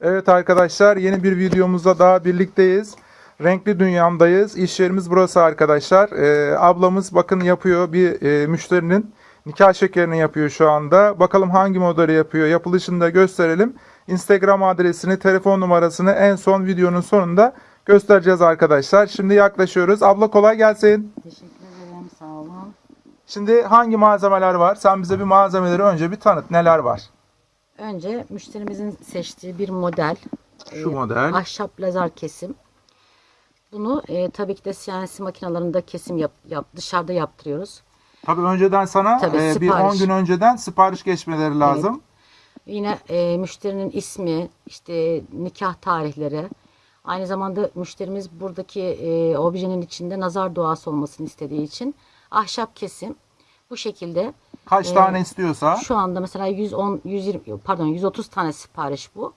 Evet arkadaşlar yeni bir videomuzda daha birlikteyiz. Renkli dünyamdayız. İş yerimiz burası arkadaşlar. Ee, ablamız bakın yapıyor bir e, müşterinin nikah şekerini yapıyor şu anda. Bakalım hangi modeli yapıyor. Yapılışını da gösterelim. Instagram adresini, telefon numarasını en son videonun sonunda göstereceğiz arkadaşlar. Şimdi yaklaşıyoruz. Abla kolay gelsin. Teşekkür ederim. Sağ olun. Şimdi hangi malzemeler var? Sen bize bir malzemeleri önce bir tanıt. Neler var? Önce müşterimizin seçtiği bir model. Şu e, model. Ahşap lazer kesim. Bunu e, tabii ki de CNC makinalarında kesim yap, yap, dışarıda yaptırıyoruz. Tabii önceden sana Tabii, e, bir 10 sipariş. gün önceden sipariş geçmeleri lazım. Yine e, müşterinin ismi, işte nikah tarihleri. Aynı zamanda müşterimiz buradaki e, objenin içinde nazar duası olmasını istediği için ahşap kesim bu şekilde Kaç tane istiyorsa. Şu anda mesela 110, 120, pardon 130 tane sipariş bu.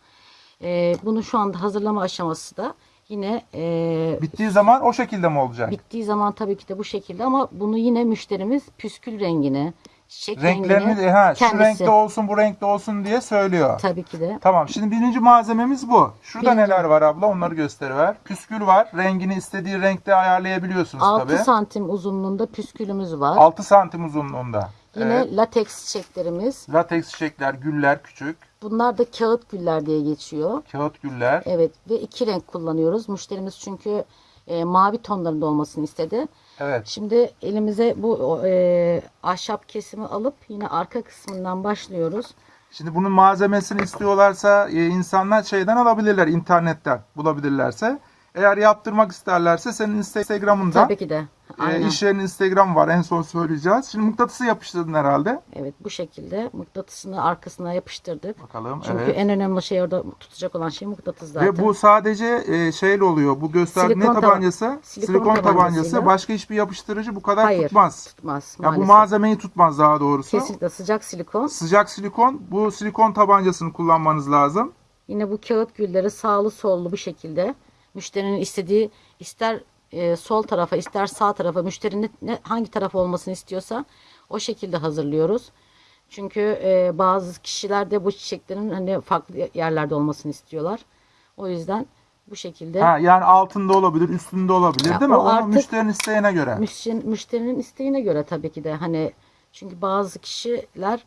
Ee, bunu şu anda hazırlama aşaması da yine e, Bittiği zaman o şekilde mi olacak? bittiği zaman tabii ki de bu şekilde ama bunu yine müşterimiz püskül rengini, çiçek Renklerini e, ha, şu kendisi renkte olsun bu renkte olsun diye söylüyor. tabii ki de Tamam şimdi birinci malzememiz bu. Şurada Birinci. neler var abla onları gösteriver. Püskül var. Rengini istediği renkte ayarlayabiliyorsunuz 6 tabii. santim uzunluğunda püskülümüz var. 6 santim uzunluğunda. Yine Evet. lateks çiçeklerimiz. Lateks çiçekler, güller küçük. Bunlar da kağıt güller diye geçiyor. Kağıt güller. Evet ve iki renk kullanıyoruz. Müşterimiz çünkü e, mavi tonlarında olmasını istedi. Evet. Şimdi elimize bu e, ahşap kesimi alıp yine arka kısmından başlıyoruz. Şimdi bunun malzemesini istiyorlarsa e, insanlar şeyden alabilirler internetten bulabilirlerse. Eğer yaptırmak isterlerse senin Instagram'ından Tabii ki de. E, Aynen. iş yerinin Instagram var en son söyleyeceğiz. Şimdi mıknatısı yapıştırdın herhalde. Evet bu şekilde mıknatısını arkasına yapıştırdık. Bakalım Çünkü evet. en önemli şey orada tutacak olan şey mıknatıs zaten. Ve bu sadece e, şeyle oluyor. Bu gösterdiğin ne tabancası? silikon Silikon, tabancası. Başka hiçbir yapıştırıcı bu kadar Hayır tutmaz. tutmaz Ya bu malzemeyi tutmaz daha doğrusu. Kesinlikle sıcak silikon. Sıcak silikon. Bu silikon tabancasını kullanmanız lazım. Yine bu kağıt gülleri sağlı sollu bu şekilde. Müşterinin istediği ister e, sol tarafa ister sağ tarafa müşterinin ne, hangi taraf olmasını istiyorsa o şekilde hazırlıyoruz. Çünkü e, bazı kişiler de bu çiçeklerin hani farklı yerlerde olmasını istiyorlar. O yüzden bu şekilde Ha, yani altında olabilir, üstünde olabilir Ya değil mi? Onu müşterinin isteğine göre. müşterinin, müşterinin isteğine göre tabii ki de hani çünkü bazı kişiler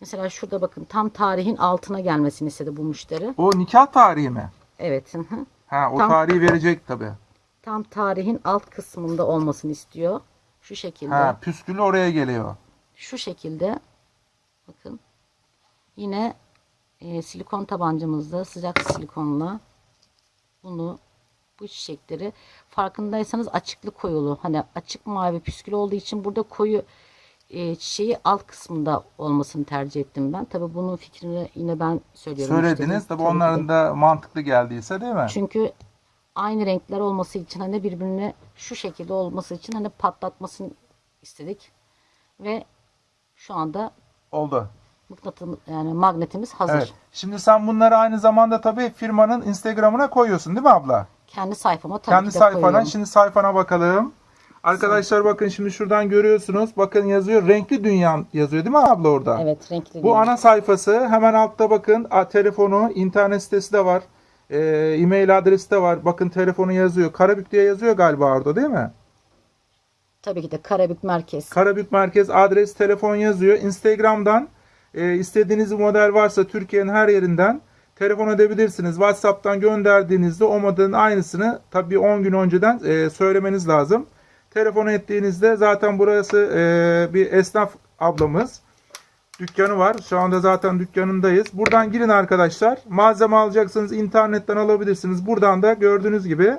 mesela şurada bakın tam tarihin altına gelmesini istedi bu müşteri. O nikah tarihi mi? Evet. hı hı. Ha, o Tam- tarihi verecek tabii. Tam tarihin alt kısmında olmasını istiyor. Şu şekilde. Ha, püskülü oraya geliyor. Şu şekilde. Bakın. Yine e, silikon tabancamızda sıcak silikonla bunu bu çiçekleri farkındaysanız açıklı koyulu. Hani açık mavi püskül olduğu için burada koyu e, çiçeği alt kısmında olmasını tercih ettim ben. Tabii bunun fikrini yine ben söylüyorum. Söylediniz müşterinin. tabii onların da mantıklı geldiyse değil mi? Çünkü aynı renkler olması için hani birbirine şu şekilde olması için hani patlatmasını istedik. Ve şu anda Oldu. mıknatım yani magnetimiz hazır. Evet. Şimdi sen bunları aynı zamanda tabii firmanın Instagram'ına koyuyorsun değil mi abla? Kendi sayfama tabii Kendi ki de sayfana. koyuyorum. Şimdi sayfana bakalım. Arkadaşlar bakın şimdi şuradan görüyorsunuz. Bakın yazıyor. Renkli Dünya yazıyor değil mi abla orada? Evet renkli. Bu ana sayfası. Hemen altta bakın. A, telefonu, internet sitesi de var. E, e-mail adresi de var. Bakın telefonu yazıyor. Karabük diye yazıyor galiba orada değil mi? Tabii ki de Karabük Merkez. Karabük Merkez adres, telefon yazıyor. Instagram'dan e, istediğiniz bir model varsa Türkiye'nin her yerinden telefon edebilirsiniz. WhatsApp'tan gönderdiğinizde o modelin aynısını tabii 10 gün önceden e, söylemeniz lazım. Telefon ettiğinizde zaten burası e, bir esnaf ablamız. Dükkanı var. Şu anda zaten dükkanındayız. Buradan girin arkadaşlar. Malzeme alacaksınız. internetten alabilirsiniz. Buradan da gördüğünüz gibi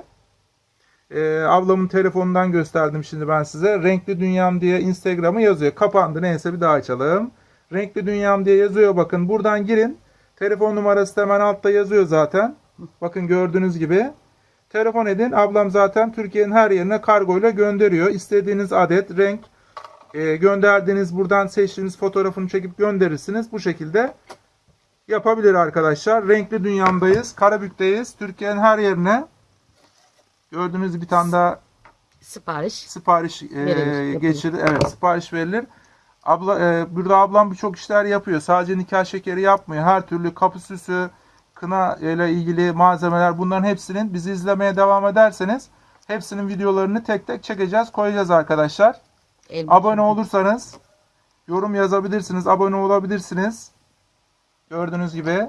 ee, ablamın telefonundan gösterdim şimdi ben size. Renkli Dünyam diye Instagram'ı yazıyor. Kapandı neyse bir daha açalım. Renkli Dünyam diye yazıyor bakın. Buradan girin. Telefon numarası da hemen altta yazıyor zaten. Bakın gördüğünüz gibi. Telefon edin. Ablam zaten Türkiye'nin her yerine kargoyla gönderiyor. İstediğiniz adet, renk e, gönderdiğiniz buradan seçtiğiniz fotoğrafını çekip gönderirsiniz. Bu şekilde yapabilir arkadaşlar. Renkli Dünyam'dayız. Karabük'teyiz. Türkiye'nin her yerine Gördüğünüz bir tane daha Sipariş. sipariş e, Verilir, geçirir. Evet, sipariş verilir. Abla e, burada ablam birçok işler yapıyor. Sadece nikah şekeri yapmıyor. Her türlü kapı süsü, kına ile ilgili malzemeler bunların hepsinin bizi izlemeye devam ederseniz hepsinin videolarını tek tek çekeceğiz, koyacağız arkadaşlar. El Abone olursanız yorum yazabilirsiniz, abone olabilirsiniz. Gördüğünüz gibi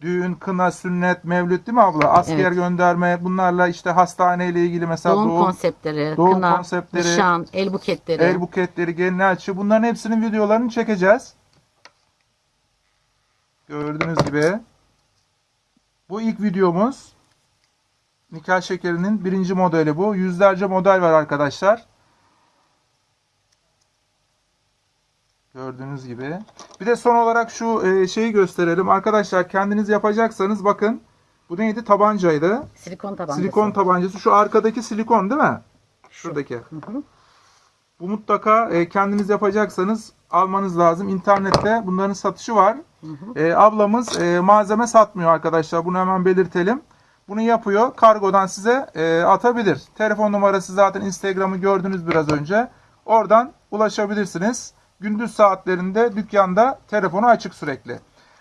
düğün, kına, sünnet, mevlüt değil mi abla? Asker Evet. gönderme bunlarla işte hastaneyle ilgili mesela Doğum, doğum, konseptleri, doğum kına, konseptleri, nişan, el buketleri. el buketleri, gelin açı bunların hepsinin videolarını çekeceğiz. Gördüğünüz gibi. Bu ilk videomuz. Nikah şekerinin birinci modeli bu. Yüzlerce model var arkadaşlar. Gördüğünüz gibi. Bir de son olarak şu e, şeyi gösterelim. Arkadaşlar kendiniz yapacaksanız bakın. Bu neydi? Tabancaydı. Silikon tabancası. Silikon tabancası. Şu arkadaki silikon değil mi? Şuradaki. Hı hı. Bu mutlaka e, kendiniz yapacaksanız almanız lazım. İnternette bunların satışı var. E, ablamız e, malzeme satmıyor arkadaşlar. Bunu hemen belirtelim. Bunu yapıyor. Kargodan size e, atabilir. Telefon numarası zaten Instagram'ı gördünüz biraz önce. Oradan ulaşabilirsiniz. Gündüz saatlerinde dükkanda telefonu açık sürekli.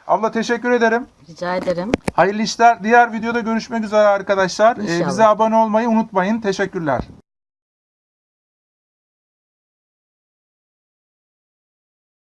Abla teşekkür ederim. Rica ederim. Hayırlı işler. Diğer videoda görüşmek üzere arkadaşlar. E, İnşallah. bize abone olmayı unutmayın. Teşekkürler.